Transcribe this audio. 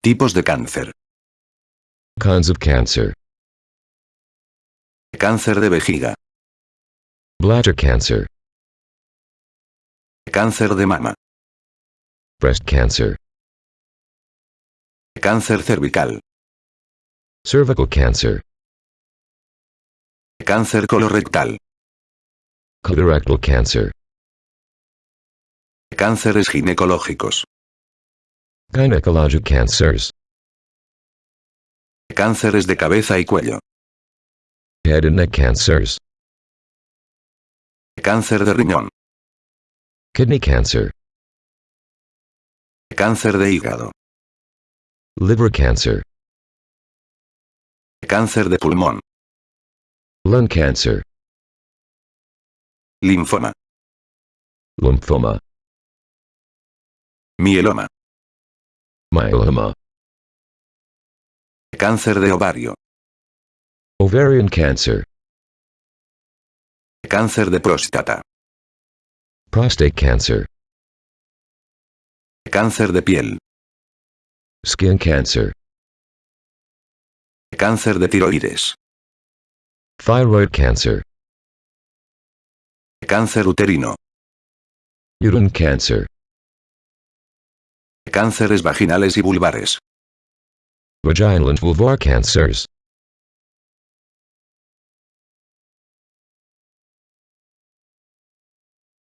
Tipos de cáncer. Kinds of cancer. Cáncer de vejiga. Bladder cancer. Cáncer de mama. Breast cancer. Cáncer cervical. Cervical cancer. Cáncer colorectal. Colorectal cancer. Cánceres ginecológicos. Gynecologic cancers. Cánceres de cabeza y cuello. Head and neck cancers. Cáncer de riñón. Kidney cancer. Cáncer de hígado. Liver cancer. Cáncer de pulmón. Lung cancer. Linfoma. Lymphoma. Mieloma. Myeloma. Cáncer de ovario. Ovarian cancer. Cáncer de próstata. Prostate cancer. Cáncer de piel. Skin cancer. Cáncer de tiroides. Thyroid cancer. Cáncer uterino. Uterine cancer. Cánceres vaginales y vulvares. Vaginal and vulvar cancers.